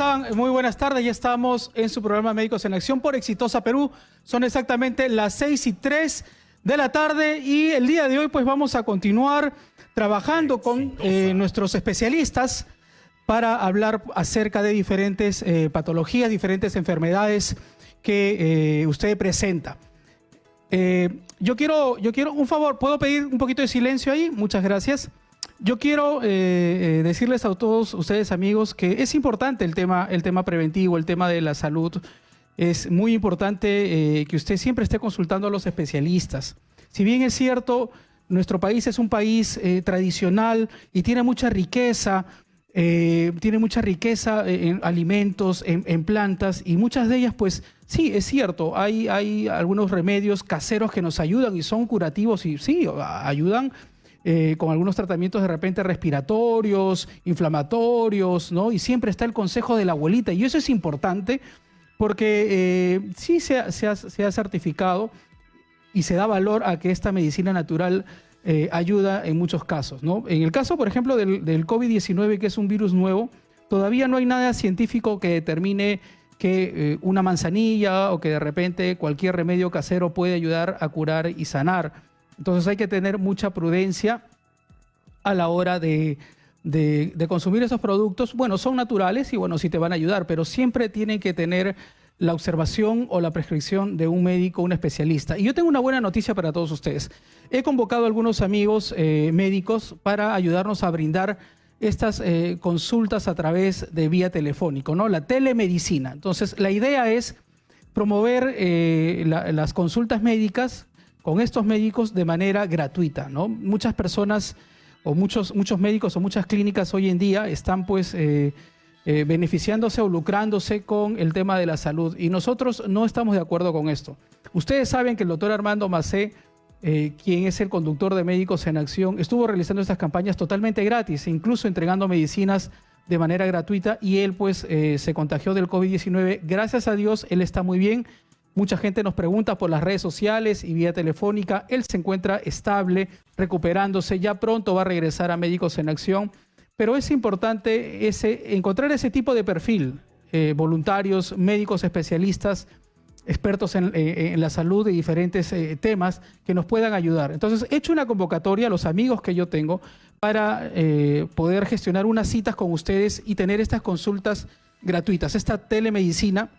están? Muy buenas tardes. Ya estamos en su programa Médicos en Acción por Exitosa Perú. Son exactamente las 6 y 3 de la tarde y el día de hoy pues vamos a continuar trabajando con eh, nuestros especialistas para hablar acerca de diferentes eh, patologías, diferentes enfermedades que eh, usted presenta. yo, quiero, yo quiero un favor, ¿puedo pedir un poquito de silencio ahí? Muchas gracias. Yo quiero eh, eh, decirles a todos ustedes, amigos, que es importante el tema, el tema preventivo, el tema de la salud. Es muy importante eh, que usted siempre esté consultando a los especialistas. Si bien es cierto, nuestro país es un país tradicional y tiene mucha riqueza, tiene mucha riqueza en alimentos, en, plantas, y muchas de ellas, pues sí, es cierto, hay, hay algunos remedios caseros que nos ayudan y son curativos y sí, ayudan eh, con algunos tratamientos de repente respiratorios, inflamatorios, ¿no? Y siempre está el consejo de la abuelita. Y eso es importante porque eh, sí se ha, certificado y se da valor a que esta medicina natural eh, ayuda en muchos casos, ¿no? En el caso, por ejemplo, del, del COVID-19, que es un virus nuevo, todavía no hay nada científico que determine que una manzanilla o que de repente cualquier remedio casero puede ayudar a curar y sanar. Entonces hay que tener mucha prudencia a la hora de, consumir esos productos. Bueno, son naturales y bueno, sí te van a ayudar, pero siempre tienen que tener la observación o la prescripción de un médico, un especialista. Y yo tengo una buena noticia para todos ustedes. He convocado a algunos amigos eh, médicos para ayudarnos a brindar estas eh, consultas a través de vía telefónico, ¿no? La telemedicina. Entonces, la idea es promover eh, las consultas médicas con estos médicos de manera gratuita. ¿no? Muchas personas o muchos, muchos médicos o muchas clínicas hoy en día están pues eh, eh, beneficiándose o lucrándose con el tema de la salud y nosotros no estamos de acuerdo con esto. Ustedes saben que el doctor Armando Macé, eh, quien es el conductor de Médicos en Acción, estuvo realizando estas campañas totalmente gratis, incluso entregando medicinas de manera gratuita y él pues se contagió del COVID-19. Gracias a Dios, él está muy bien Mucha gente nos pregunta por las redes sociales y vía telefónica. Él se encuentra estable, recuperándose. Ya pronto va a regresar a Médicos en Acción. Pero es importante ese, encontrar ese tipo de perfil, eh, voluntarios, médicos especialistas, expertos en, eh, la salud de diferentes eh, temas que nos puedan ayudar. Entonces, he hecho una convocatoria a los amigos que yo tengo para poder gestionar unas citas con ustedes y tener estas consultas gratuitas, esta telemedicina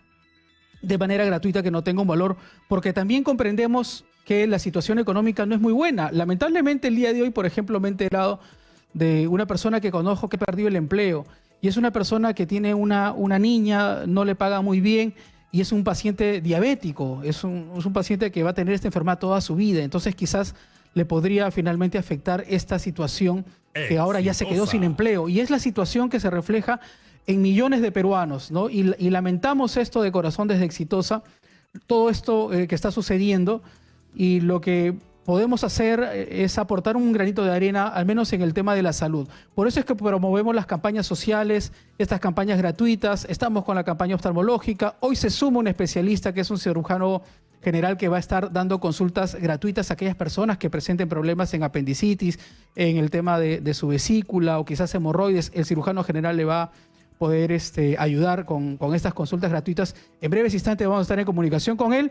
de manera gratuita que no tenga un valor, porque también comprendemos que la situación económica no es muy buena. Lamentablemente el día de hoy, por ejemplo, me he enterado de una persona que conozco que perdió el empleo y es una persona que tiene una, una niña, no le paga muy bien y es un paciente diabético, es un, es un paciente que va a tener esta enfermedad toda su vida, entonces quizás le podría finalmente afectar esta situación que ahora ya se quedó sin empleo. Y es la situación que se refleja en millones de peruanos, ¿no? Y, lamentamos esto de corazón desde Exitosa, todo esto eh, que está sucediendo y lo que podemos hacer eh, es aportar un granito de arena, al menos en el tema de la salud. Por eso es que promovemos las campañas sociales, estas campañas gratuitas, estamos con la campaña oftalmológica, hoy se suma un especialista que es un cirujano general que va a estar dando consultas gratuitas a aquellas personas que presenten problemas en apendicitis, en el tema de, de su vesícula o quizás hemorroides, el cirujano general le va a poder este, ayudar con, estas consultas gratuitas. En breves instantes vamos a estar en comunicación con él.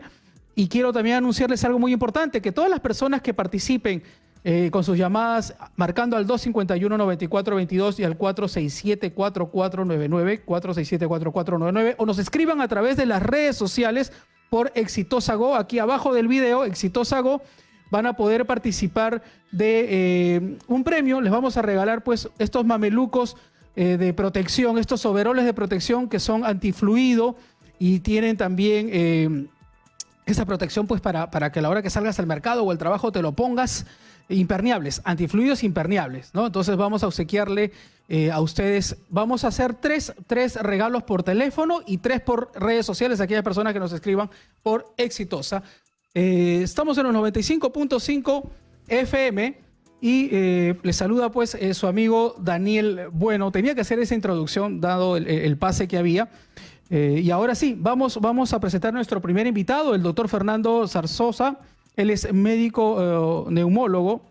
Y quiero también anunciarles algo muy importante, que todas las personas que participen eh, con sus llamadas, marcando al 251-9422 y al 467-4499, 467-4499, o nos escriban a través de las redes sociales por Exitosa Go, aquí abajo del video, Exitosa Go, van a poder participar de eh, un premio. Les vamos a regalar pues estos mamelucos eh, de protección, estos overoles de protección que son antifluido y tienen también eh, esa protección pues para, para que a la hora que salgas al mercado o al trabajo te lo pongas impermeables, antifluidos impermeables, ¿no? Entonces vamos a obsequiarle eh, a ustedes, vamos a hacer tres, tres, regalos por teléfono y tres por redes sociales, aquellas personas que nos escriban por Exitosa. estamos en los 95.5 FM y eh, le saluda pues eh, su amigo Daniel Bueno. Tenía que hacer esa introducción dado el, pase que había. Eh, y ahora sí, vamos, vamos a presentar nuestro primer invitado, el doctor Fernando Zarzosa. Él es médico neumólogo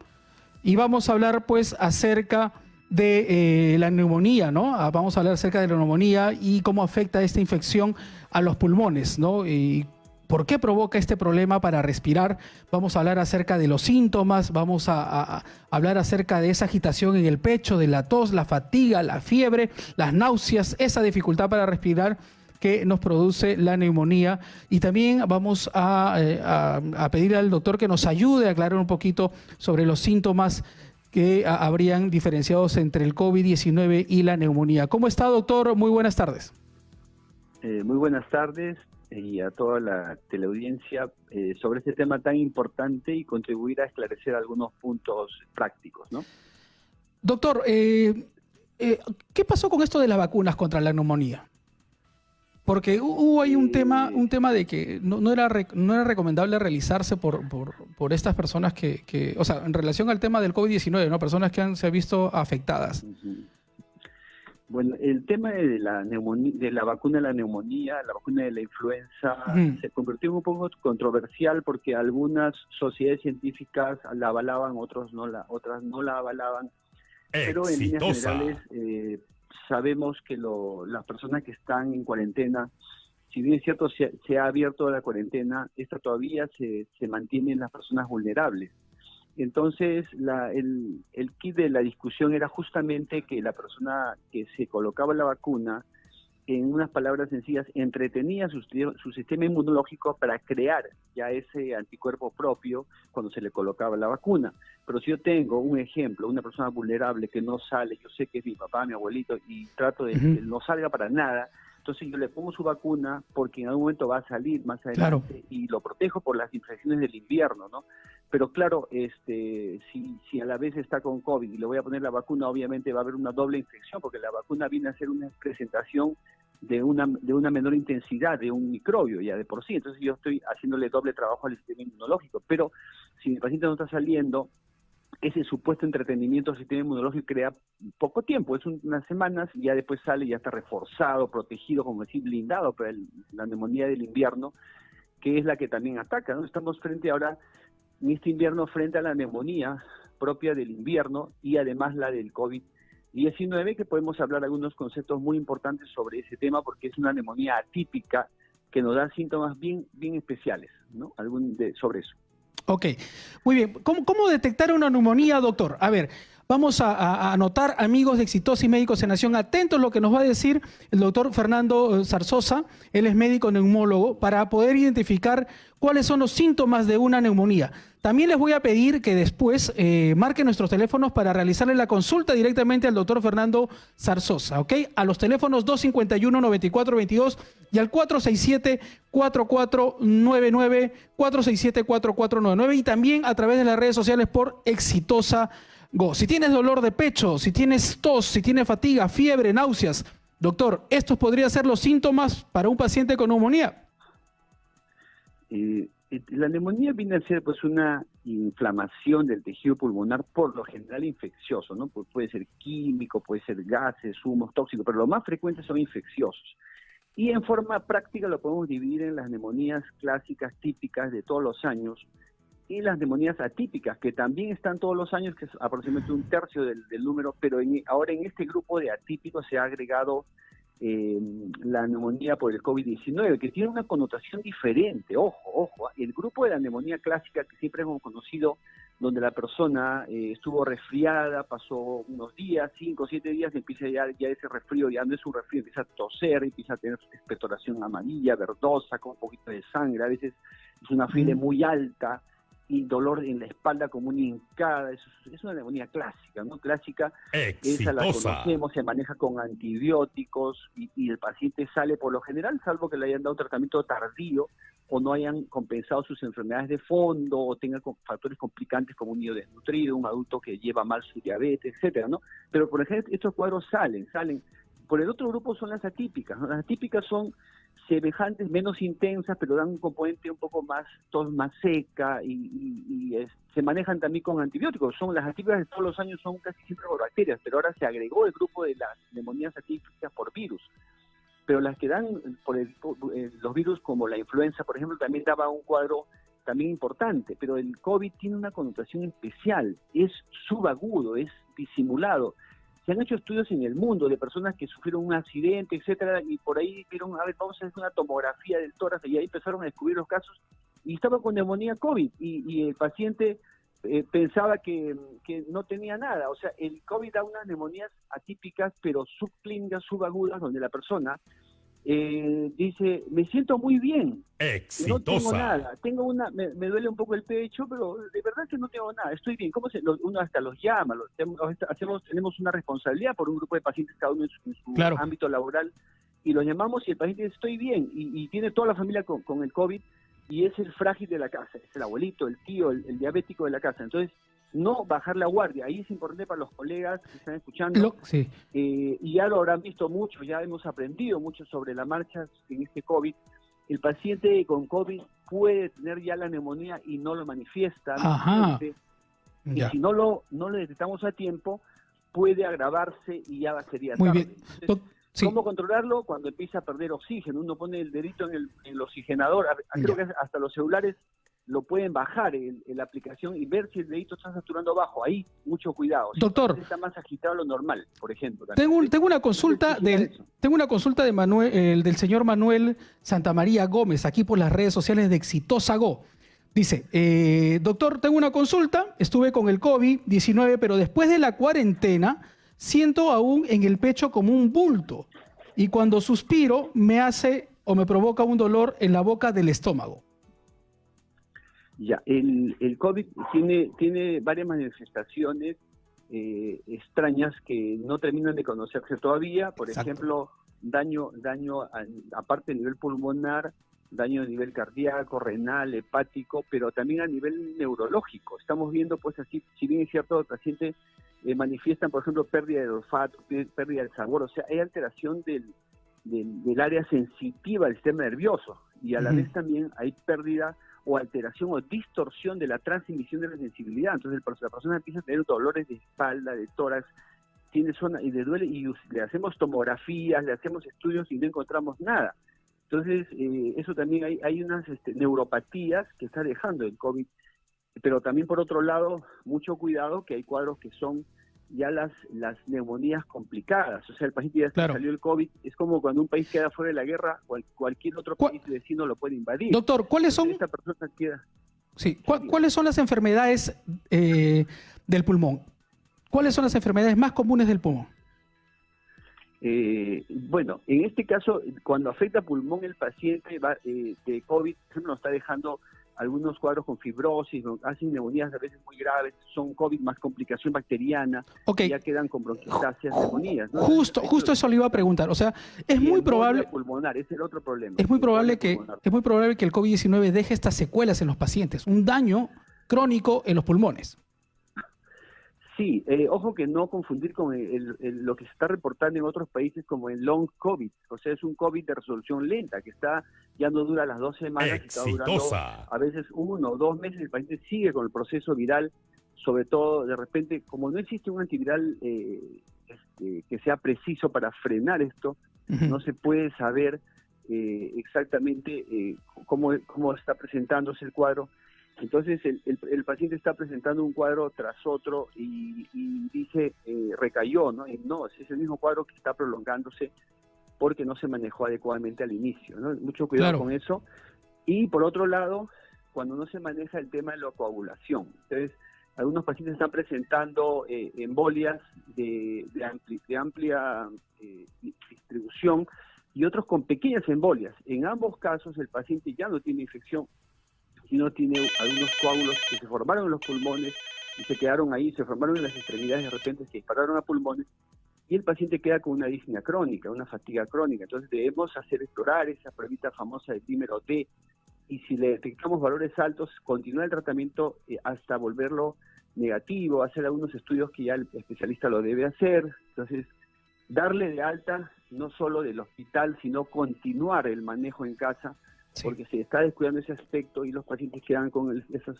y vamos a hablar pues acerca de eh, la neumonía, ¿no? Ah, vamos a hablar acerca de la neumonía y cómo afecta esta infección a los pulmones, ¿no? Y por qué provoca este problema para respirar. Vamos a hablar acerca de los síntomas, vamos a, hablar acerca de esa agitación en el pecho, de la tos, la fatiga, la fiebre, las náuseas, esa dificultad para respirar que nos produce la neumonía. Y también vamos a, eh, pedir al doctor que nos ayude a aclarar un poquito sobre los síntomas que habrían diferenciados entre el COVID-19 y la neumonía. ¿Cómo está, doctor? Muy buenas tardes. Eh, muy buenas tardes y a toda la teleaudiencia eh, sobre este tema tan importante y contribuir a esclarecer algunos puntos prácticos, ¿no? Doctor, eh, ¿qué pasó con esto de las vacunas contra la neumonía? Porque hubo ahí un tema, un tema de que no, era, no era recomendable realizarse por, por, estas personas que, o sea, en relación al tema del COVID-19, ¿no? Personas que han, se han visto afectadas. Bueno, el tema de la, de la vacuna de la neumonía, la vacuna de la influenza, se convirtió un poco controversial porque algunas sociedades científicas la avalaban, otros no la, otras no la avalaban. Pero en líneas generales, eh, sabemos que las personas que están en cuarentena, si bien es cierto, se, ha abierto la cuarentena, esta todavía se, se mantiene en las personas vulnerables. Entonces, el, el kit de la discusión era justamente que la persona que se colocaba la vacuna, en unas palabras sencillas, entretenía su, su, sistema inmunológico para crear ya ese anticuerpo propio cuando se le colocaba la vacuna. Pero si yo tengo un ejemplo, una persona vulnerable que no sale, yo sé que es mi papá, mi abuelito, y trato de que no salga para nada, entonces yo le pongo su vacuna porque en algún momento va a salir más adelante y lo protejo por las infecciones del invierno, ¿no? Pero claro, este, si, si a la vez está con COVID y le voy a poner la vacuna, obviamente va a haber una doble infección porque la vacuna viene a ser una presentación de una, de una menor intensidad de un microbio ya de por sí. Entonces yo estoy haciéndole doble trabajo al sistema inmunológico. Pero si mi paciente no está saliendo, ese supuesto entretenimiento del sistema inmunológico crea poco tiempo, es unas semanas, y ya después sale ya está reforzado, protegido, como decir, blindado para la neumonía del invierno, que es la que también ataca. ¿no? Estamos frente ahora, en este invierno, frente a la neumonía propia del invierno y además la del COVID-19, que podemos hablar algunos conceptos muy importantes sobre ese tema, porque es una neumonía atípica que nos da síntomas bien, bien especiales, ¿no? Algún de, sobre eso. Ok, muy bien. ¿Cómo, detectar una neumonía, doctor? A ver, vamos a, anotar, amigos de Exitosa y Médicos en Nación, atentos a lo que nos va a decir el doctor Fernando eh, Zarzosa, él es médico neumólogo, para poder identificar cuáles son los síntomas de una neumonía. También les voy a pedir que después eh, marquen nuestros teléfonos para realizarle la consulta directamente al doctor Fernando Zarzosa, ¿ok? A los teléfonos 251-9422 y al 467-4499, 467-4499 y también a través de las redes sociales por Exitosa Si tienes dolor de pecho, si tienes tos, si tienes fatiga, fiebre, náuseas, doctor, ¿estos podrían ser los síntomas para un paciente con neumonía? Eh, eh, la neumonía viene a ser pues una inflamación del tejido pulmonar, por lo general infeccioso, ¿no? puede ser químico, puede ser gases, humos, tóxicos, pero lo más frecuente son infecciosos. Y en forma práctica lo podemos dividir en las neumonías clásicas típicas de todos los años, y las neumonías atípicas, que también están todos los años, que es aproximadamente un tercio del, número, pero ahora en este grupo de atípicos se ha agregado eh, la neumonía por el COVID-19, que tiene una connotación diferente. Ojo, ojo, el grupo de la neumonía clásica que siempre hemos conocido, donde la persona eh, estuvo resfriada, pasó unos días, cinco o siete días, empieza ya, ya ese resfrío, ya no es un resfrío, empieza a toser, empieza a tener expectoración amarilla, verdosa, con un poquito de sangre, a veces es una fiebre muy alta, y dolor en la espalda como una hincada, es, es una neumonía clásica, ¿no? Clásica, esa la conocemos, se maneja con antibióticos y, el paciente sale por lo general, salvo que le hayan dado tratamiento tardío o no hayan compensado sus enfermedades de fondo o tenga factores complicantes como un niño desnutrido, un adulto que lleva mal su diabetes, etcétera, ¿no? Pero por ejemplo, estos cuadros salen, salen. Por el otro grupo son las atípicas, Las atípicas son semejantes, menos intensas, pero dan un componente un poco más, tos más seca y, se manejan también con antibióticos. Son las atípicas de todos los años son casi siempre por bacterias, pero ahora se agregó el grupo de las neumonías atípicas por virus. Pero las que dan por, eh, los virus como la influenza, por ejemplo, también daba un cuadro también importante, pero el COVID tiene una connotación especial, es subagudo, es disimulado se han hecho estudios en el mundo de personas que sufrieron un accidente, etcétera, y por ahí vieron, a ver, vamos a hacer una tomografía del tórax, y ahí empezaron a descubrir los casos, y estaba con neumonía COVID, y, el paciente eh, pensaba que, que, no tenía nada. O sea, el COVID da unas neumonías atípicas, pero subclínicas, subagudas, donde la persona eh, dice, me siento muy bien. Exitosa. No tengo nada. Tengo una, me, duele un poco el pecho, pero de verdad que no tengo nada. Estoy bien. ¿Cómo se, uno hasta los llama? hacemos, tenemos una responsabilidad por un grupo de pacientes, cada uno en su, ámbito laboral, y los llamamos y el paciente dice, estoy bien. Y, tiene toda la familia con, con, el COVID y es el frágil de la casa. Es el abuelito, el tío, el diabético de la casa. Entonces, no bajar la guardia. Ahí es importante para los colegas que están escuchando. sí. Eh, y ya lo habrán visto mucho, ya hemos aprendido mucho sobre la marcha en este COVID. El paciente con COVID puede tener ya la neumonía y no lo manifiesta. Ajá. y si no lo, no lo detectamos a tiempo, puede agravarse y ya sería Muy Bien. ¿Cómo controlarlo? Cuando empieza a perder oxígeno. Uno pone el dedito en el, en el oxigenador. Creo que hasta los celulares lo pueden bajar en, la aplicación y ver si el dedito está saturando bajo. Ahí, mucho cuidado. Doctor. está más agitado lo normal, por ejemplo. Tengo, tengo una consulta del, tengo una consulta de Manuel, el del señor Manuel Santamaría Gómez, aquí por las redes sociales de Exitosa Go. Dice, eh, doctor, tengo una consulta, estuve con el COVID-19, pero después de la cuarentena siento aún en el pecho como un bulto y cuando suspiro me hace o me provoca un dolor en la boca del estómago. Ya, el, el COVID tiene, tiene varias manifestaciones eh, extrañas que no terminan de conocerse todavía. Por ejemplo, daño, daño aparte a nivel pulmonar, daño a nivel cardíaco, renal, hepático, pero también a nivel neurológico. Estamos viendo, pues así, si bien es cierto, los pacientes eh, manifiestan, por ejemplo, pérdida de olfato, pérdida del sabor, o sea, hay alteración del, del, área sensitiva del sistema nervioso y a la vez también hay pérdida o alteración o distorsión de la transmisión de la sensibilidad. Entonces la persona empieza a tener dolores de espalda, de tórax, tiene zona y le duele y le hacemos tomografías, le hacemos estudios y no encontramos nada. Entonces, eh, eso también hay, hay unas este, neuropatías que está dejando el COVID, pero también por otro lado, mucho cuidado que hay cuadros que son ya las, las neumonías complicadas. O sea, el país ya salió el COVID. Es como cuando un país queda fuera de la guerra, cualquier otro país vecino lo puede invadir. Doctor, ¿cuáles son... Esta persona queda... Sí, ¿cuáles son las enfermedades eh, del pulmón? ¿Cuáles son las enfermedades más comunes del pulmón? Eh, bueno, en este caso, cuando afecta pulmón el paciente va, eh, de COVID, por ejemplo, nos está dejando algunos cuadros con fibrosis, hacen neumonías a veces muy graves, son COVID más complicación bacteriana, ya quedan con bronquiolitis, neumonías. Justo, justo eso le iba a preguntar. O sea, es muy probable. Pulmonar, es el otro problema. Es muy probable que es muy probable que el COVID-19 deje estas secuelas en los pacientes, un daño crónico en los pulmones. Sí, eh, ojo que no confundir con lo que se está reportando en otros países como el long COVID, o sea, es un COVID de resolución lenta, que está ya no dura las dos semanas, está durando a veces uno o dos meses, el paciente sigue con el proceso viral, sobre todo de repente, como no existe un antiviral eh, este, que sea preciso para frenar esto, no se puede saber eh, exactamente cómo, cómo está presentándose el cuadro entonces el, paciente está presentando un cuadro tras otro y, dice eh, recayó, ¿no? Y no, es el mismo cuadro que está prolongándose porque no se manejó adecuadamente al inicio, ¿no? Mucho cuidado con eso. Y por otro lado, cuando no se maneja el tema de la coagulación. Entonces, algunos pacientes están presentando eh, embolias de, amplia eh, distribución y otros con pequeñas embolias. En ambos casos el paciente ya no tiene infección, no tiene algunos coágulos que se formaron en los pulmones y se quedaron ahí, se formaron en las extremidades de repente, se dispararon a pulmones y el paciente queda con una disnea crónica, una fatiga crónica. Entonces debemos hacer explorar esa pruebita famosa de dímero D y si le detectamos valores altos, continuar el tratamiento eh, hasta volverlo negativo, hacer algunos estudios que ya el especialista lo debe hacer. Entonces, darle de alta no solo del hospital, sino continuar el manejo en casa porque se está descuidando ese aspecto y los pacientes quedan con esos,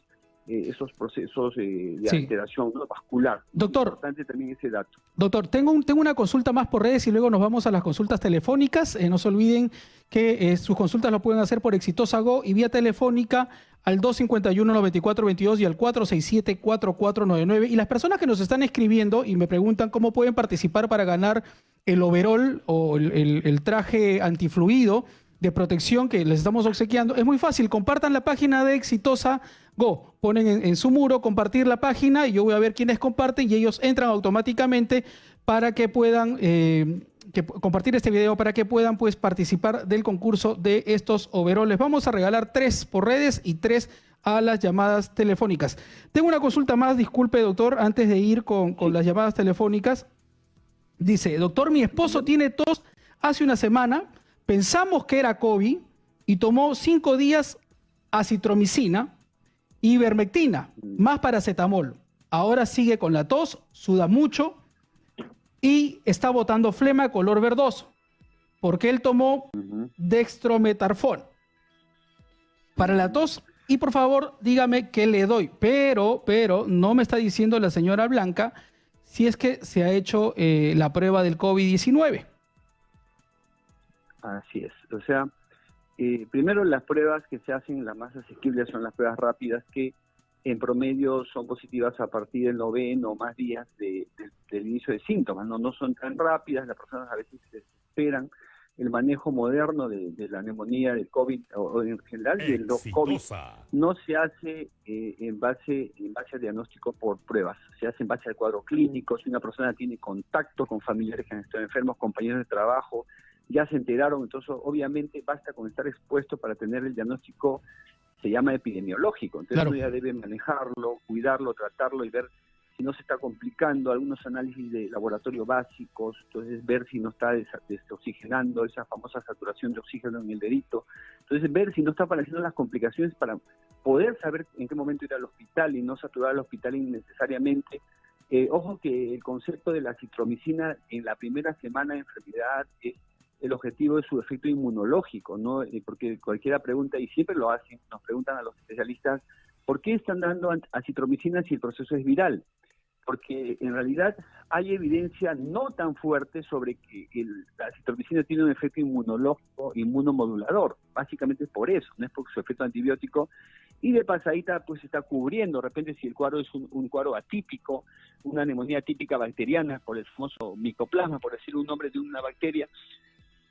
eh, esos procesos eh, de alteración vascular. Doctor, importante también ese dato. Doctor, tengo, un, tengo una consulta más por redes y luego nos vamos a las consultas telefónicas. Eh, no se olviden que sus consultas lo pueden hacer por Exitosa Go y vía telefónica al 251-9422 y al 467-4499. Y las personas que nos están escribiendo y me preguntan cómo pueden participar para ganar el overall o el, traje antifluido de protección que les estamos obsequiando, es muy fácil. Compartan la página de Exitosa Go. Ponen en, su muro compartir la página y yo voy a ver quiénes comparten y ellos entran automáticamente para que puedan eh, que, compartir este video para que puedan pues participar del concurso de estos overoles. Vamos a regalar tres por redes y tres a las llamadas telefónicas. Tengo una consulta más, disculpe doctor, antes de ir con, con las llamadas telefónicas. Dice, doctor, mi esposo tiene tos hace una semana, pensamos que era COVID y tomó cinco días acitromicina y ivermectina, más paracetamol. Ahora sigue con la tos, suda mucho, y está botando flema color verdoso, porque él tomó dextrometarfón para la tos. Y por favor, dígame qué le doy. Pero, pero, no me está diciendo la señora Blanca si es que se ha hecho eh, la prueba del COVID-19. Así es. O sea, eh, primero las pruebas que se hacen, las más asequibles son las pruebas rápidas que en promedio son positivas a partir del noveno o más días del inicio de síntomas. No, no son tan rápidas, las personas a veces se esperan. El manejo moderno de, la neumonía, del COVID o, en general de los COVID no se hace eh, en base en base al diagnóstico por pruebas, se hace en base al cuadro clínico. Si una persona tiene contacto con familiares que han estado enfermos, compañeros de trabajo, ya se enteraron, entonces obviamente basta con estar expuesto para tener el diagnóstico se llama epidemiológico. Entonces uno ya debe manejarlo, cuidarlo, tratarlo y ver si no se está complicando, algunos análisis de laboratorio básicos, entonces ver si no está desoxigenando esa famosa saturación de oxígeno en el dedito, entonces ver si no está apareciendo las complicaciones para poder saber en qué momento ir al hospital y no saturar al hospital innecesariamente. Eh, ojo que el concepto de la citromicina en la primera semana de enfermedad es el objetivo de su efecto inmunológico, ¿no? Eh, porque cualquiera pregunta, y siempre lo hacen, nos preguntan a los especialistas, ¿por qué están dando acitromicina si el proceso es viral? Porque en realidad hay evidencia no tan fuerte sobre que la acitromicina tiene un efecto inmunológico, inmunomodulador. Básicamente es por eso, no es por su efecto antibiótico. Y de pasadita, pues está cubriendo, de repente, si el cuadro es un, un cuadro atípico, una neumonía típica bacteriana, por el famoso micoplasma, por decir un nombre de una bacteria,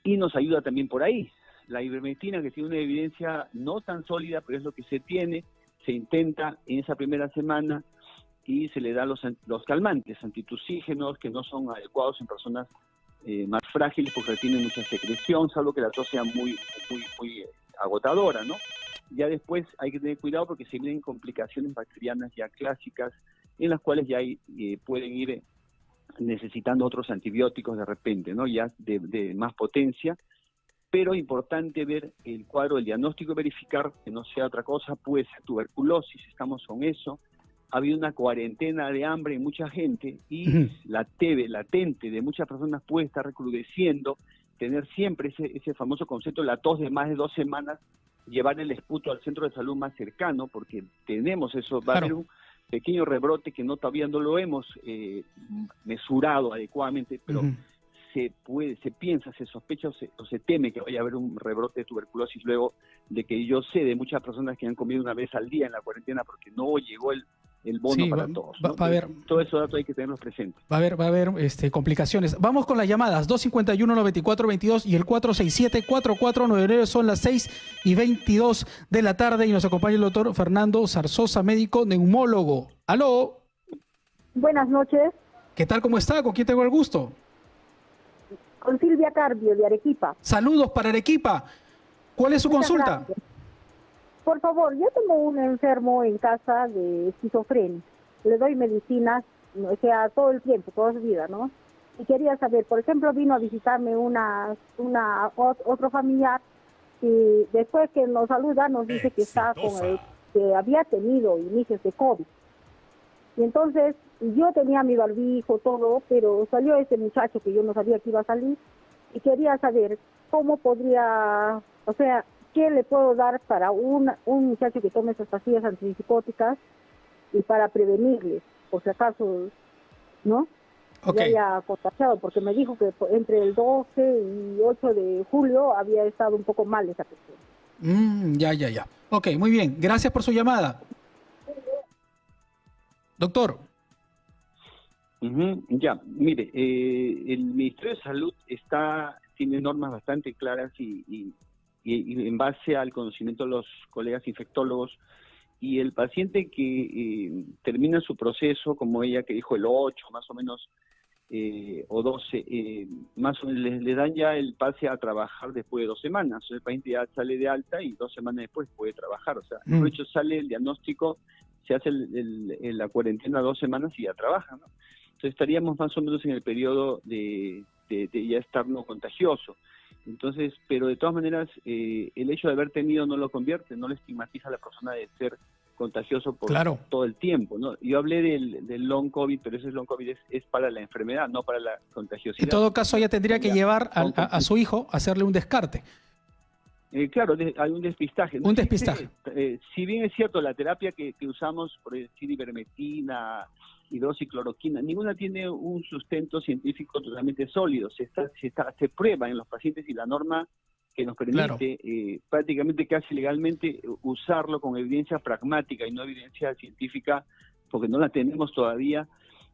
y nos ayuda también por ahí. La ivermectina, que tiene una evidencia no tan sólida, pero es lo que se tiene, se intenta en esa primera semana y se le da los, los calmantes, antitusígenos, que no son adecuados en personas eh, más frágiles porque tienen mucha secreción, salvo que la tos sea muy, muy, muy agotadora, ¿no? Ya después hay que tener cuidado porque se vienen complicaciones bacterianas ya clásicas en las cuales ya eh, pueden ir necesitando otros antibióticos de repente, ¿no? Ya de, más potencia, pero importante ver el cuadro, el diagnóstico, verificar que no sea otra cosa, puede ser tuberculosis, estamos con eso. Ha habido una cuarentena de hambre en mucha gente y la TB latente de muchas personas puede estar recrudeciendo, tener siempre ese, ese famoso concepto de la tos de más de dos semanas, llevar el esputo al centro de salud más cercano, porque tenemos eso, va a haber un, pequeño rebrote que no todavía no lo hemos eh, mesurado adecuadamente, pero se puede, se piensa, se sospecha o se, o se, teme que vaya a haber un rebrote de tuberculosis luego de que yo sé de muchas personas que han comido una vez al día en la cuarentena porque no llegó el, el bono para todos. Va, a haber, todo esos datos hay que tenerlos presentes. Va a haber, va a haber este, complicaciones. Vamos con las llamadas. 251-9422 y el 467-4499 son las 6 y 22 de la tarde y nos acompaña el doctor Fernando Zarzosa, médico neumólogo. ¿Aló? Buenas noches. ¿Qué tal? ¿Cómo está? ¿Con quién tengo el gusto? Con Silvia Carbio, de Arequipa. Saludos para Arequipa. ¿Cuál es su consulta? Por favor, yo tengo un enfermo en casa de esquizofrenia. Le doy medicinas, o sea, todo el tiempo, toda su vida, ¿no? Y quería saber, por ejemplo, vino a visitarme una, una otro familiar y después que nos saluda nos dice que está con el, que había tenido inicios de COVID. Y entonces yo tenía mi barbijo, todo, pero salió ese muchacho que yo no sabía que iba a salir y quería saber cómo podría, o sea, qué le puedo dar para un, un muchacho que tome esas pastillas antipsicóticas y para prevenirle, por si acaso, ¿no? Okay. Ya haya contagiado, porque me dijo que entre el 12 y 8 de julio había estado un poco mal esa cuestión. Mm, ya, ya, ya. Ok, muy bien. Gracias por su llamada. Doctor. Ya, mire, eh, el Ministerio de Salud está tiene normas bastante claras y, en base al conocimiento de los colegas infectólogos y el paciente que eh, termina su proceso, como ella que dijo el 8 más o menos, eh, o 12, eh, más o menos le, dan ya el pase a trabajar después de dos semanas. El paciente ya sale de alta y dos semanas después puede trabajar. O sea, mm. hecho sale el diagnóstico, se hace la cuarentena dos semanas y ya trabaja. ¿no? Entonces estaríamos más o menos en el periodo de, ya estar no contagioso. Entonces, pero de todas maneras, eh, el hecho de haber tenido no lo convierte, no le estigmatiza a la persona de ser contagioso por todo el tiempo. ¿no? Yo hablé del, long COVID, pero ese long COVID es, para la enfermedad, no para la contagiosidad. En todo caso, ella tendría que llevar a, su hijo a hacerle un descarte. Eh, claro, hay un despistaje. Un despistaje. Eh, si bien es cierto, la terapia que, usamos, por decir, ivermectina, hidroxicloroquina, ninguna tiene un sustento científico totalmente sólido. Se, está, se, está, se prueba en los pacientes y la norma que nos permite eh, prácticamente casi legalmente usarlo con evidencia pragmática y no evidencia científica, porque no la tenemos todavía,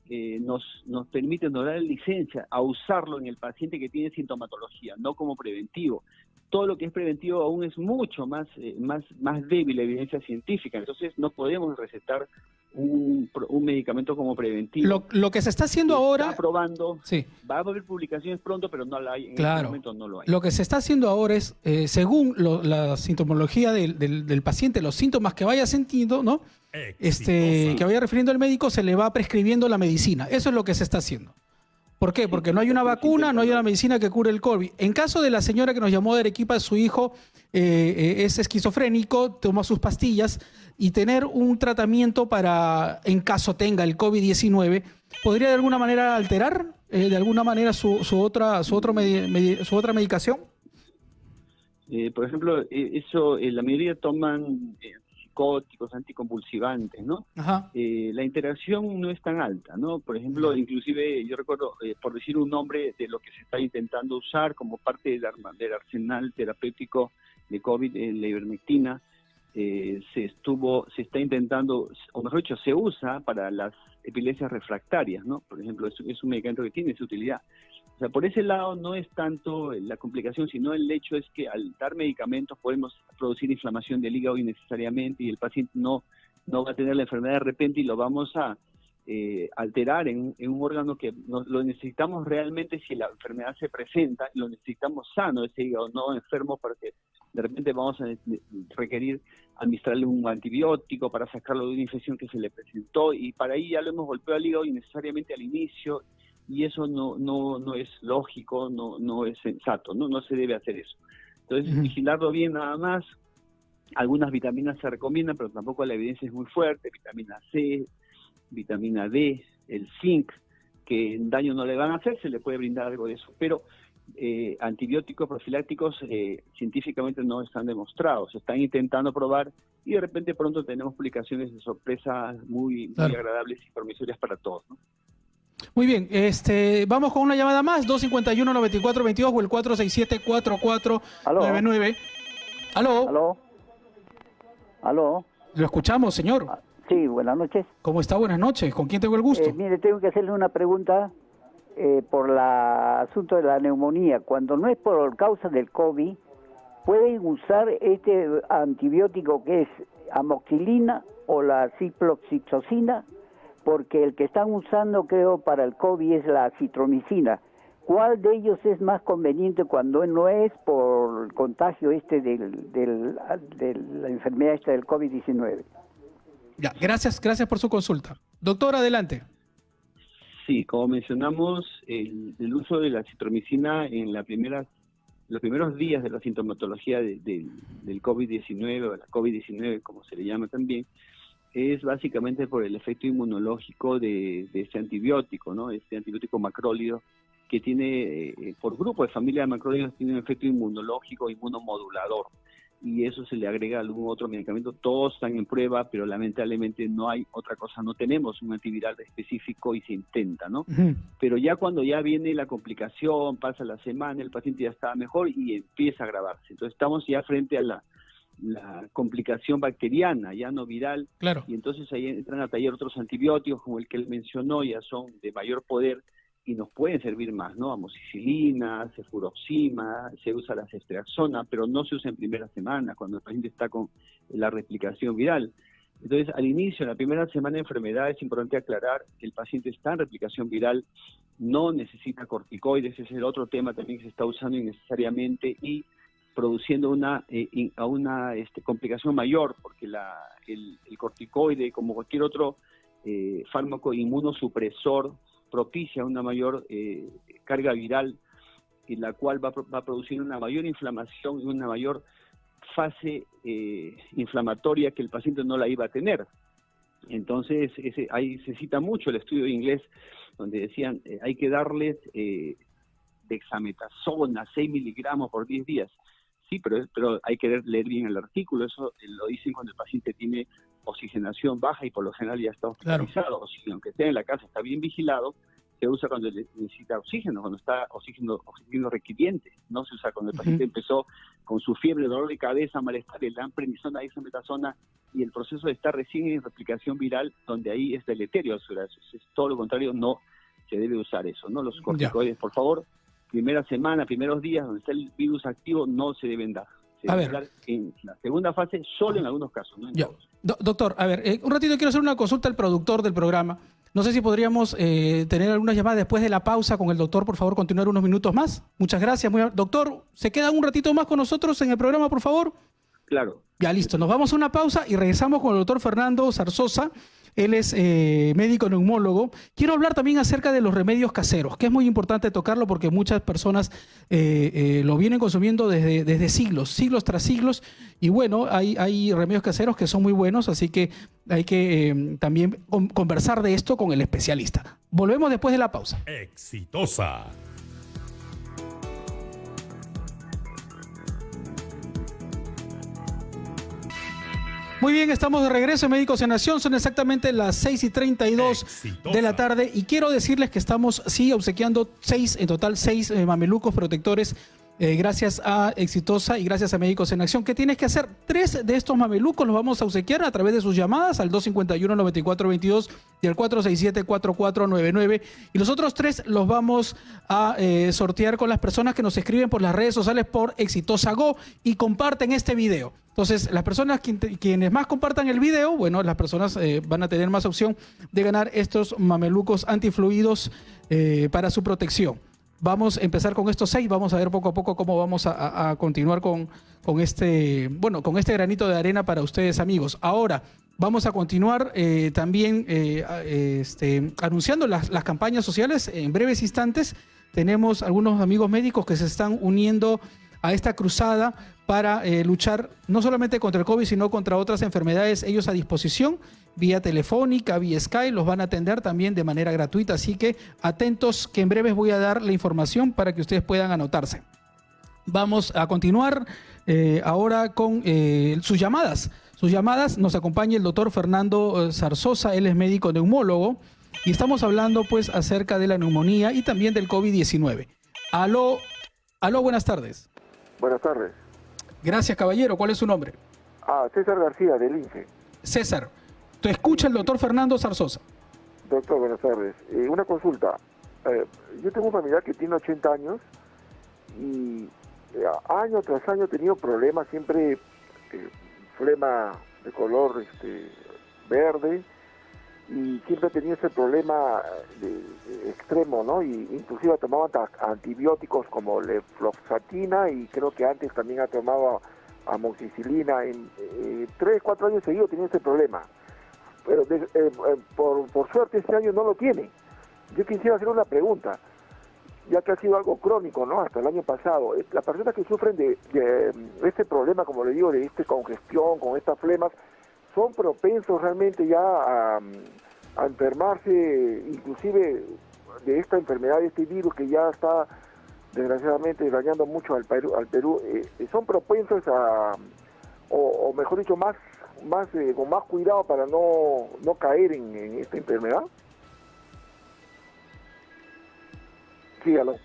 eh, nos, nos permite, nos da licencia a usarlo en el paciente que tiene sintomatología, no como preventivo. Todo lo que es preventivo aún es mucho más, eh, más, más débil la evidencia científica, entonces no podemos recetar un, medicamento como preventivo. Lo, que se está haciendo ahora... Está probando, sí. va a haber publicaciones pronto, pero no la hay, en este momento no lo hay. Lo que se está haciendo ahora es, eh, según la sintomología del, del, paciente, los síntomas que vaya sintiendo, ¿no? Este, que vaya refiriendo al médico, se le va prescribiendo la medicina. Eso es lo que se está haciendo. ¿Por qué? Porque no hay una vacuna, no hay una medicina que cure el COVID. En caso de la señora que nos llamó de Arequipa, su hijo eh, eh, es esquizofrénico, toma sus pastillas y tener un tratamiento para, en caso tenga el COVID-19, ¿podría de alguna manera alterar eh, de alguna manera su, su otra, su, otro su otra medicación? por ejemplo, eso, la mayoría toman psicóticos, anticonvulsivantes, ¿no? Eh, la interacción no es tan alta, ¿no? Por ejemplo, inclusive yo recuerdo, eh, por decir un nombre de lo que se está intentando usar como parte del, del arsenal terapéutico de COVID, eh, la ivermectina, se estuvo, se está intentando, o mejor dicho, se usa para las epilepsias refractarias, ¿no? Por ejemplo, es un medicamento que tiene su utilidad. O sea, por ese lado no es tanto la complicación, sino el hecho es que al dar medicamentos podemos producir inflamación del hígado innecesariamente y el paciente no, no va a tener la enfermedad de repente y lo vamos a eh, alterar en, un órgano que lo necesitamos realmente si la enfermedad se presenta, lo necesitamos sano ese hígado, no enfermo porque de repente vamos a requerir administrarle un antibiótico para sacarlo de una infección que se le presentó y para ahí ya lo hemos golpeado al hígado innecesariamente al inicio y eso no, no, no es lógico, no, no es sensato, no, no se debe hacer eso. Entonces, vigilarlo bien nada más. Algunas vitaminas se recomiendan, pero tampoco la evidencia es muy fuerte. Vitamina C, vitamina D, el zinc, que daño no le van a hacer, se le puede brindar algo de eso. Pero eh, antibióticos profilácticos eh, científicamente no están demostrados. Se están intentando probar y de repente pronto tenemos publicaciones de sorpresa muy, muy agradables y promisorias para todos. ¿no? Muy bien, este, vamos con una llamada más, 251-9422 o el 467-4499. ¿Aló? ¿Aló? ¿Aló? Lo escuchamos, señor. Ah, sí, buenas noches. ¿Cómo está? Buenas noches. ¿Con quién tengo el gusto? Eh, mire, tengo que hacerle una pregunta eh, por el asunto de la neumonía. Cuando no es por causa del COVID, ¿pueden usar este antibiótico que es amoxilina o la ciploxitoxina porque el que están usando creo para el COVID es la citromicina. ¿Cuál de ellos es más conveniente cuando no es por el contagio este del, del, de la enfermedad esta del COVID-19? Ya, gracias, gracias por su consulta. Doctor, adelante. Sí, como mencionamos, el, uso de la citromicina en la primera, los primeros días de la sintomatología del COVID-19 o la COVID-19, como se le llama también, es básicamente por el efecto inmunológico de, este antibiótico, ¿no? Este antibiótico macrólido que tiene, eh, por grupo de familia de macrólidos, tiene un efecto inmunológico, inmunomodulador. Y eso se le agrega a algún otro medicamento. Todos están en prueba, pero lamentablemente no hay otra cosa. No tenemos un antiviral específico y se intenta, ¿no? Pero ya cuando ya viene la complicación, pasa la semana, el paciente ya está mejor y empieza a agravarse. Entonces estamos ya frente a la la complicación bacteriana, ya no viral. Claro. Y entonces ahí entran a taller otros antibióticos, como el que él mencionó, ya son de mayor poder y nos pueden servir más, ¿no? Amoxicilina, cefuroxima, se usa la ceftriaxona, pero no se usa en primera semana, cuando el paciente está con la replicación viral. Entonces, al inicio, en la primera semana de enfermedad, es importante aclarar que el paciente está en replicación viral, no necesita corticoides, ese es el otro tema también que se está usando innecesariamente y produciendo una, eh, una este, complicación mayor, porque la, el, corticoide, como cualquier otro eh, fármaco inmunosupresor, propicia una mayor eh, carga viral, en la cual va, va, a producir una mayor inflamación y una mayor fase inflamatoria que el paciente no la iba a tener. Entonces, ese, ahí se cita mucho el estudio de inglés, donde decían, hay que darles dexametasona, 6 miligramos por 10 días. Sí, pero, pero hay que leer bien el artículo, eso eh, lo dicen cuando el paciente tiene oxigenación baja y por lo general ya está hospitalizado, o si aunque esté en la casa está bien vigilado, se usa cuando necesita oxígeno, cuando está oxígeno, oxígeno requiriente, no se usa cuando el paciente empezó con su fiebre, dolor de cabeza, malestar, le dan prednisona, metasona y el proceso de estar recién en replicación viral, donde ahí es deleterio, es, todo lo contrario, no se debe usar eso, ¿no? Los corticoides, por favor, primera semana, primeros días donde está el virus activo, no se deben dar. Se a ver. Dar en la segunda fase, solo en algunos casos, no en todos. doctor, a ver, eh, un ratito quiero hacer una consulta al productor del programa. No sé si podríamos eh, tener algunas llamadas después de la pausa con el doctor, por favor, continuar unos minutos más. Muchas gracias. Muy, doctor, ¿se queda un ratito más con nosotros en el programa, por favor? Claro. Ya listo, nos vamos a una pausa y regresamos con el doctor Fernando Zarzosa. Él es eh, médico neumólogo. Quiero hablar también acerca de los remedios caseros, que es muy importante tocarlo porque muchas personas eh, eh, lo vienen consumiendo desde, desde, siglos, siglos tras siglos. Y bueno, hay, hay remedios caseros que son muy buenos, así que hay que también conversar de esto con el especialista. Volvemos después de la pausa. Exitosa. Muy bien, estamos de regreso en Médicos en Nación. Son exactamente las 6 y 32 de la tarde. Y quiero decirles que estamos, sí, obsequiando seis, en total, seis eh, mamelucos protectores eh, gracias a Exitosa y gracias a Médicos en Acción. ¿Qué tienes que hacer? Tres de estos mamelucos los vamos a obsequiar a través de sus llamadas al 251-9422 y al 467-4499. Y los otros tres los vamos a eh, sortear con las personas que nos escriben por las redes sociales por Exitosa Go y comparten este video. Entonces, las personas quienes más compartan el video, bueno, las personas eh, van a tener más opción de ganar estos mamelucos antifluidos para su protección. Vamos a empezar con estos seis, vamos a ver poco a poco cómo vamos a, continuar con, con, este, bueno, con este granito de arena para ustedes amigos. Ahora, vamos a continuar eh, también eh, este, anunciando las, las, campañas sociales. En breves instantes tenemos algunos amigos médicos que se están uniendo a esta cruzada para eh, luchar no solamente contra el COVID, sino contra otras enfermedades, ellos a disposición, vía telefónica, vía Skype, los van a atender también de manera gratuita, así que atentos que en breves voy a dar la información para que ustedes puedan anotarse. Vamos a continuar eh, ahora con eh, sus llamadas. Sus llamadas nos acompaña el doctor Fernando Zarzosa, él es médico neumólogo y estamos hablando pues acerca de la neumonía y también del COVID-19. Aló, aló, buenas tardes. Buenas tardes. Gracias, caballero. ¿Cuál es su nombre? Ah, César García, del INSE. César, te escucha el doctor Fernando Zarzosa. Doctor, buenas tardes. Eh, una consulta. Eh, yo tengo un familiar que tiene 80 años y eh, año tras año ha tenido problemas, siempre flema de color este, verde, y siempre ha tenido ese problema de, extremo, ¿no? Y inclusive tomado antibióticos como lefloxatina y creo que antes también ha tomado amoxicilina. En eh, tres, cuatro años seguidos tenía ese problema. Pero eh, eh, por, por suerte este año no lo tiene. Yo quisiera hacer una pregunta, ya que ha sido algo crónico, ¿no? Hasta el año pasado. Las personas que sufren de, de este problema, como le digo, de esta congestión, con estas flemas, son propensos realmente ya a, enfermarse, inclusive de esta enfermedad, de este virus que ya está desgraciadamente dañando mucho al Perú, al Perú eh, eh, son propensos a, o, mejor dicho, más, más eh, con más cuidado para no, no caer en, esta enfermedad. Sí, aló.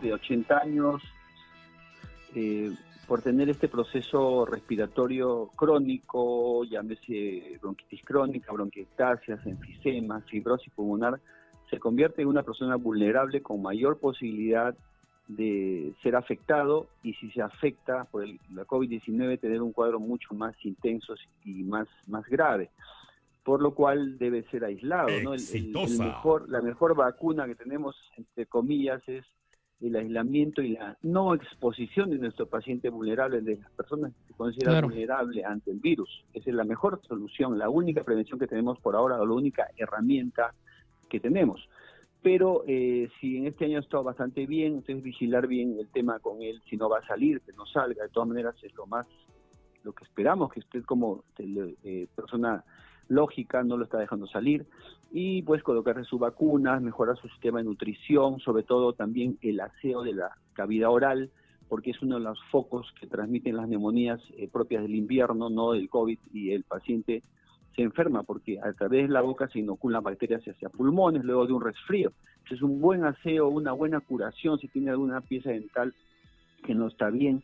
De 80 años, por tener este proceso respiratorio crónico, llámese bronquitis crónica, bronquiectasias, enfisema, fibrosis pulmonar, se convierte en una persona vulnerable con mayor posibilidad de ser afectado y si se afecta por el, la COVID-19 tener un cuadro mucho más intenso y más, más grave, por lo cual debe ser aislado. ¿no? mejor, la mejor vacuna que tenemos, entre comillas, es el aislamiento y la no exposición de nuestro paciente vulnerable, de las personas que se consideran vulnerables ante el virus. Esa es la mejor solución, la única prevención que tenemos por ahora, la única herramienta que tenemos. Pero eh, si en este año ha estado bastante bien, entonces vigilar bien el tema con él, si no va a salir, que no salga, de todas maneras es lo más, lo que esperamos, que usted como eh, persona lógica no lo está dejando salir y pues colocarle su vacuna, mejorar su sistema de nutrición, sobre todo también el aseo de la cavidad oral, porque es uno de los focos que transmiten las neumonías eh, propias del invierno, no del COVID, y el paciente se enferma porque a través de la boca se inoculan bacterias hacia pulmones luego de un resfrío. Entonces un buen aseo, una buena curación, si tiene alguna pieza dental que no está bien,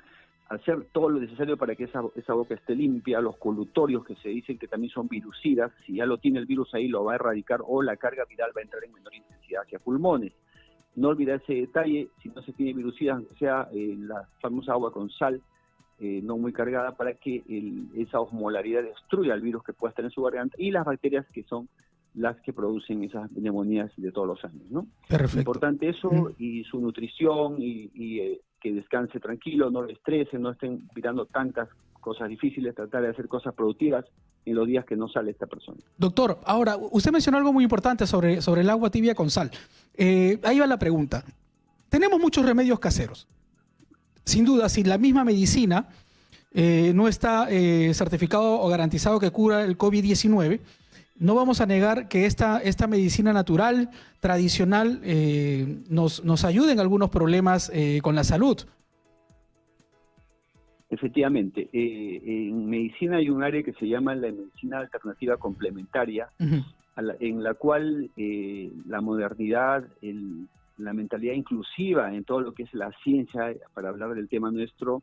hacer todo lo necesario para que esa, esa boca esté limpia, los colutorios que se dicen que también son virucidas, si ya lo tiene el virus ahí lo va a erradicar o la carga viral va a entrar en menor intensidad hacia pulmones. No olvidar ese detalle, si no se tiene virucidas, sea eh, la famosa agua con sal, eh, no muy cargada, para que esa osmolaridad destruya el virus que pueda estar en su garganta y las bacterias que son las que producen esas neumonías de todos los años, ¿no? Perfecto. Importante eso y su nutrición y, eh, que descanse tranquilo, no le estresen, no estén mirando tantas cosas difíciles, tratar de hacer cosas productivas en los días que no sale esta persona. Doctor, ahora, usted mencionó algo muy importante sobre, sobre el agua tibia con sal. Eh, ahí va la pregunta. Tenemos muchos remedios caseros. Sin duda, si la misma medicina eh, no está eh, certificado o garantizado que cura el COVID-19, no vamos a negar que esta, esta medicina natural, tradicional, eh, nos, nos ayude en algunos problemas eh, con la salud. Efectivamente, eh, en medicina hay un área que se llama la medicina alternativa complementaria, en la cual la modernidad, la mentalidad inclusiva en todo lo que es la ciencia, para hablar del tema nuestro,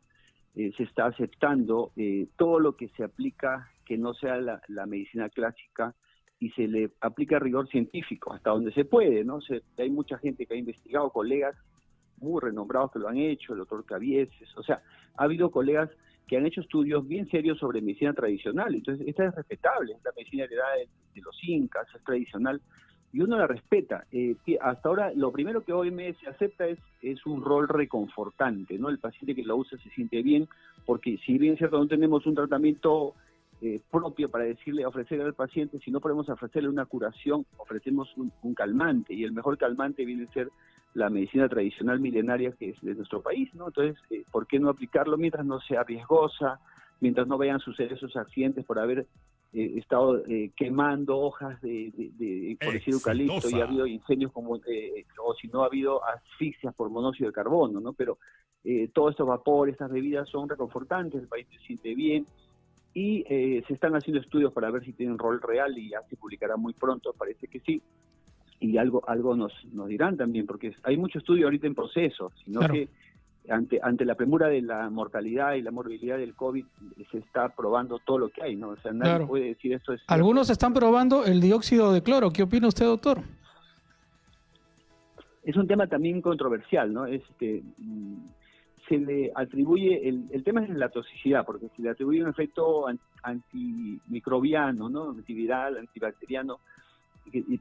se está aceptando todo lo que se aplica que no sea la medicina clásica, y se le aplica rigor científico hasta donde se puede, ¿no? hay mucha gente que ha investigado, colegas muy renombrados que lo han hecho, el doctor Cavieses, o sea, ha habido colegas que han hecho estudios bien serios sobre medicina tradicional, entonces esta es respetable, esta medicina heredada de, de los incas, es tradicional, y uno la respeta. Eh, hasta ahora lo primero que OMS acepta es, es un rol reconfortante, ¿no? El paciente que lo usa se siente bien, porque si bien es cierto no tenemos un tratamiento eh, propio para decirle, ofrecerle al paciente, si no podemos ofrecerle una curación, ofrecemos un, calmante, y el mejor calmante viene a ser la medicina tradicional milenaria que es de nuestro país, ¿no? Entonces, eh, ¿por qué no aplicarlo mientras no sea riesgosa, mientras no vayan a suceder esos accidentes por haber eh, estado quemando hojas de, de, por decir, eucalipto y ha habido incendios como, o si no ha habido asfixias por monóxido de carbono, ¿no? Pero todos estos vapores, estas bebidas son reconfortantes, el país se siente bien, y eh, se están haciendo estudios para ver si tienen rol real y ya se publicará muy pronto, parece que sí, y algo algo nos, nos dirán también, porque hay mucho estudio ahorita en proceso, sino que ante, ante la premura de la mortalidad y la morbilidad del COVID se está probando todo lo que hay, ¿no? O sea, nadie puede decir esto es... Algunos están probando el dióxido de cloro, ¿qué opina usted, doctor? Es un tema también controversial, ¿no? Este, se le atribuye, el, tema es la toxicidad, porque se le atribuye un efecto antimicrobiano, ¿no? antiviral, antibacteriano,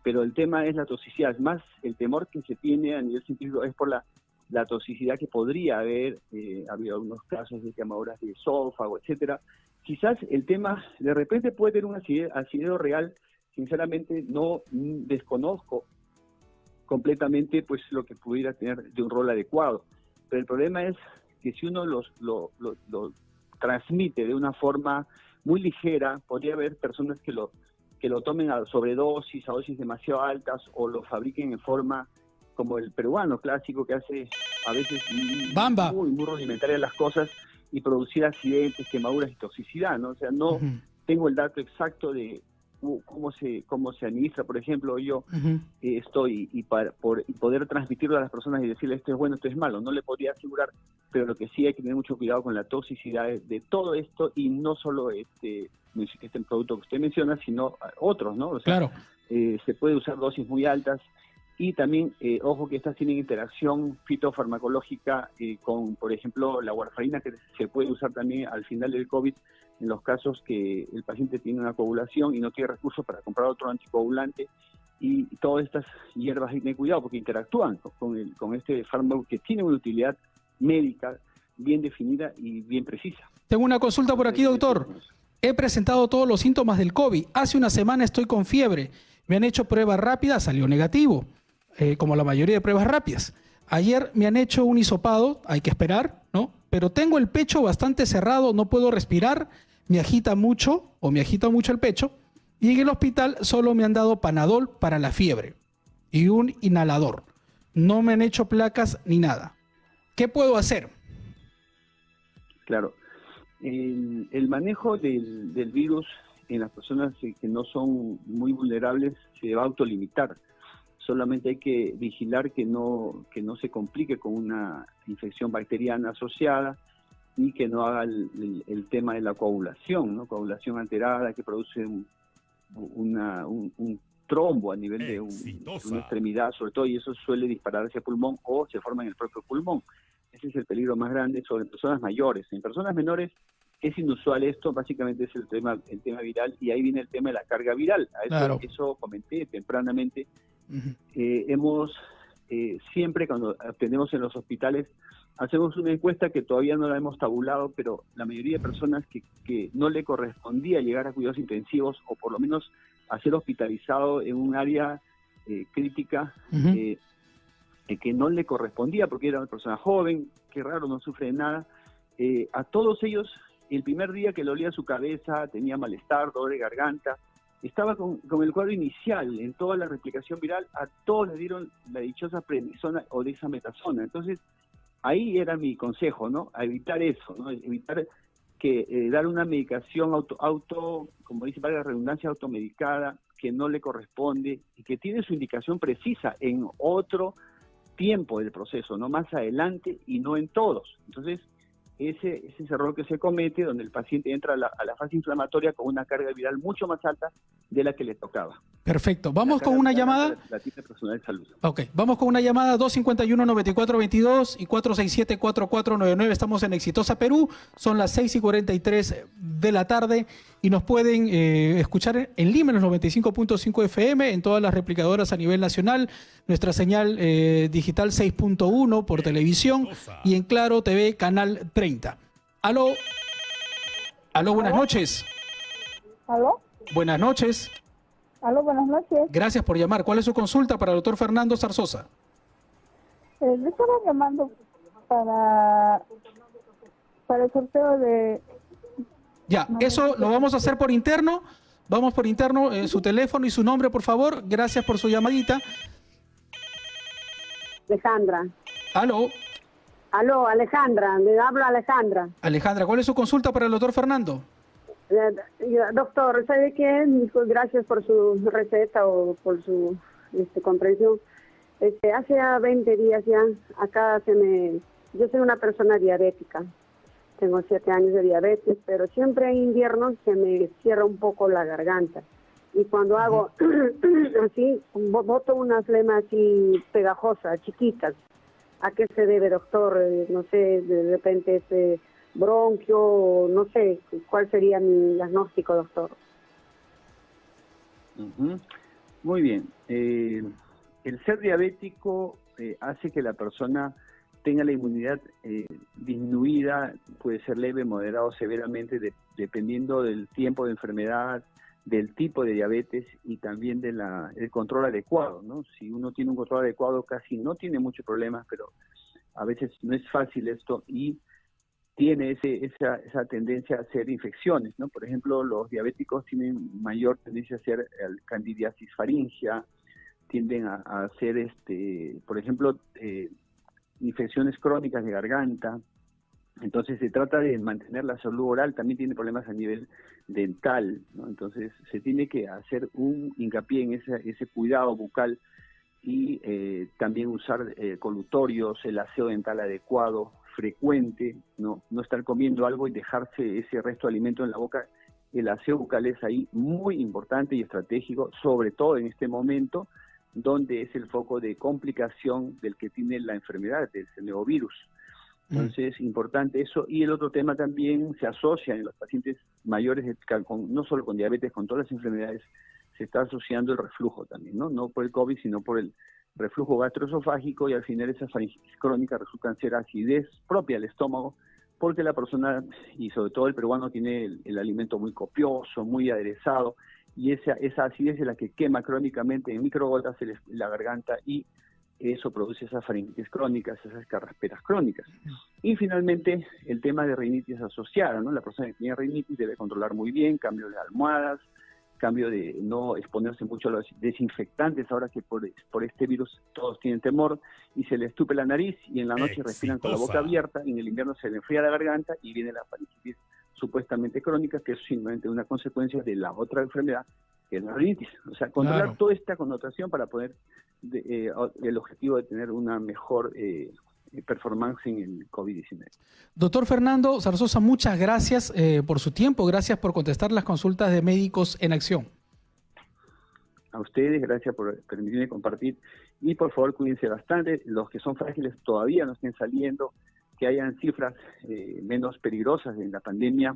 pero el tema es la toxicidad, es más el temor que se tiene a nivel científico es por la, la toxicidad que podría haber, eh, ha habido algunos casos de quemaduras de esófago, etcétera. Quizás el tema de repente puede tener un asidero real, sinceramente no mm, desconozco completamente pues lo que pudiera tener de un rol adecuado. Pero el problema es que si uno los, lo, transmite de una forma muy ligera, podría haber personas que lo, que lo tomen a sobredosis, a dosis demasiado altas, o lo fabriquen en forma como el peruano clásico que hace a veces muy, muy rudimentarias las cosas y producir accidentes, quemaduras y toxicidad, ¿no? O sea, no tengo el dato exacto de, cómo se cómo se administra, por ejemplo, yo estoy y para por, poder transmitirlo a las personas y decirle esto es bueno, esto es malo, no le podría asegurar, pero lo que sí hay que tener mucho cuidado con la toxicidad de, todo esto y no solo este este producto que usted menciona, sino otros, ¿no? claro. Eh, se puede usar dosis muy altas y también, eh, ojo que estas tienen interacción fitofarmacológica eh, con, por ejemplo, la warfarina que se puede usar también al final del COVID en los casos que el paciente tiene una coagulación y no tiene recursos para comprar otro anticoagulante y todas estas hierbas hay que tener cuidado porque interactúan con, el, con este fármaco que tiene una utilidad médica bien definida y bien precisa. Tengo una consulta por aquí, doctor. He presentado todos los síntomas del COVID. Hace una semana estoy con fiebre. Me han hecho pruebas rápidas, salió negativo, eh, como la mayoría de pruebas rápidas. Ayer me han hecho un hisopado, hay que esperar, ¿no? Pero tengo el pecho bastante cerrado, no puedo respirar, me agita mucho o me agita mucho el pecho. Y en el hospital solo me han dado panadol para la fiebre y un inhalador. No me han hecho placas ni nada. ¿Qué puedo hacer? Claro, el, manejo del, virus en las personas que no son muy vulnerables se va a autolimitar. Solamente hay que vigilar que no, que no se complique con una infección bacteriana asociada y que no haga el, tema de la coagulación, ¿no? coagulación alterada que produce un, un, trombo a nivel de, una extremidad, sobre todo, y eso suele disparar hacia pulmón o se forma en el propio pulmón. Ese es el peligro más grande sobre personas mayores. En personas menores es inusual esto, básicamente es el tema, el tema viral, y ahí viene el tema de la carga viral. A eso, comenté tempranamente. Eh, hemos eh, siempre cuando atendemos en los hospitales, hacemos una encuesta que todavía no la hemos tabulado, pero la mayoría de personas que, que no le correspondía llegar a cuidados intensivos o por lo menos a ser hospitalizado en un área eh, crítica, que no le correspondía porque era una persona joven, que raro, no sufre de nada, a todos ellos el primer día que le olía su cabeza, tenía malestar, dolor de garganta, estaba con, el cuadro inicial en toda la replicación viral, a todos le dieron la dichosa prednisona o desametasona. Entonces, ahí era mi consejo, ¿no? A evitar eso, ¿no? Evitar que eh, dar una medicación auto, auto, como dice para la redundancia, automedicada, que no le corresponde y que tiene su indicación precisa en otro tiempo del proceso, no más adelante y no en todos. Entonces, ese, ese es error que se comete donde el paciente entra a la, fase inflamatoria con una carga viral mucho más alta de la que le tocaba. Perfecto. Vamos con una llamada. La, personal de salud. Ok, vamos con una llamada 251-9422 y 467-4499. Estamos en Exitosa Perú. Son las 6 y 43 de la tarde y nos pueden eh, escuchar en Lima en los 95.5 FM, en todas las replicadoras a nivel nacional, nuestra señal eh, digital 6.1 por televisión y en Claro TV Canal 30. Aló. Aló, buenas noches. Aló. Buenas noches. Aló, buenas noches. Gracias por llamar. ¿Cuál es su consulta para el doctor Fernando Zarzosa? Eh, yo estaba llamando para, para el sorteo de ya, eso lo vamos a hacer por interno. Vamos por interno, eh, su teléfono y su nombre, por favor. Gracias por su llamadita. Alejandra. Aló. Aló, Alejandra, le hablo Alejandra. Alejandra, ¿cuál es su consulta para el doctor Fernando? Eh, doctor, ¿sabe qué? Gracias por su receta o por su este, comprensión. Este, hace 20 días ya, acá se me... Yo soy una persona diabética tengo siete años de diabetes, pero siempre en invierno se me cierra un poco la garganta. Y cuando hago así, boto una flema así pegajosa, chiquitas. ¿A qué se debe, doctor? Eh, no sé, de repente este bronquio, no sé, ¿cuál sería mi diagnóstico, doctor? Muy bien. Eh, el ser diabético eh, hace que la persona tenga la inmunidad eh, disminuida, puede ser leve, moderado, severamente, dependiendo del tiempo de enfermedad, del tipo de diabetes y también del control adecuado. ¿no? Si uno tiene un control adecuado, casi no tiene muchos problemas, pero a veces no es fácil esto y tiene ese, esa, esa tendencia a hacer infecciones. ¿no? Por ejemplo, los diabéticos tienen mayor tendencia a hacer candidiasis faringea, tienden a, hacer, este, por ejemplo, eh, infecciones crónicas de garganta, Entonces se trata de mantener la salud oral, también tiene problemas a nivel dental, ¿no? Entonces se tiene que hacer un hincapié en ese, ese cuidado bucal y eh, también usar eh, colutorios, el aseo dental adecuado, frecuente, ¿no? no estar comiendo algo y dejarse ese resto de alimento en la boca. El aseo bucal es ahí muy importante y estratégico, sobre todo en este momento, donde es el foco de complicación del que tiene la enfermedad, del nuevo virus. Mm. Entonces, importante eso. Y el otro tema también se asocia en los pacientes mayores, no solo con diabetes, con todas las enfermedades, se está asociando el reflujo también, ¿no? No por el COVID, sino por el reflujo gastroesofágico y al final esa faringitis crónica resulta ser acidez propia del estómago, porque la persona, y sobre todo el peruano, tiene el, alimento muy copioso, muy aderezado, y esa, esa acidez es la que quema crónicamente en microgotas la garganta y eso produce esas faringitis crónicas, esas carrasperas crónicas. Y finalmente, el tema de rinitis asociada, ¿no? La persona que tiene rinitis debe controlar muy bien, cambio de almohadas, cambio de no exponerse mucho a los desinfectantes, ahora que por, por este virus todos tienen temor, y se le estupe la nariz y en la noche respiran con la boca abierta, en el invierno se le enfría la garganta y viene la faringitis supuestamente crónica, que es simplemente una consecuencia de la otra enfermedad, que es la rinitis. O sea, controlar toda esta connotación para poder, eh, el objetivo de tener una mejor eh, performance en el COVID-19. Doctor Fernando Zarzosa, muchas gracias eh, por su tiempo, gracias por contestar las consultas de médicos en acción. A ustedes, gracias por permitirme compartir y por favor cuídense bastante, los que son frágiles todavía no estén saliendo, que hayan cifras eh, menos peligrosas en la pandemia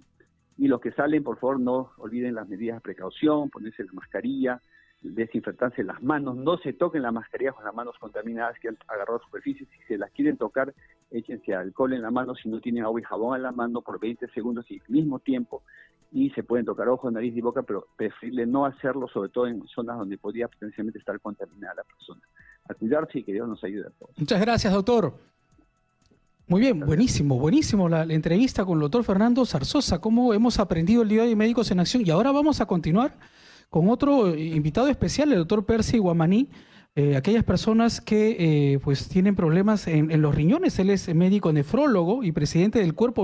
y los que salen, por favor no olviden las medidas de precaución, ponerse la mascarilla, desinfectarse las manos, no se toquen la mascarilla con las manos contaminadas que han agarrado superficies, si se las quieren tocar, échense alcohol en la mano, si no tienen agua y jabón en la mano por 20 segundos y mismo tiempo, y se pueden tocar ojos, nariz y boca, pero preferible no hacerlo, sobre todo en zonas donde podría potencialmente estar contaminada la persona. A cuidarse y que Dios nos ayude a todos. Muchas gracias, doctor. Muy bien, buenísimo, buenísimo la, entrevista con el doctor Fernando Zarzosa, cómo hemos aprendido el día de Médicos en Acción y ahora vamos a continuar con otro invitado especial, el doctor Percy Guamaní, eh, aquellas personas que eh, pues tienen problemas en, en los riñones. Él es médico nefrólogo y presidente del cuerpo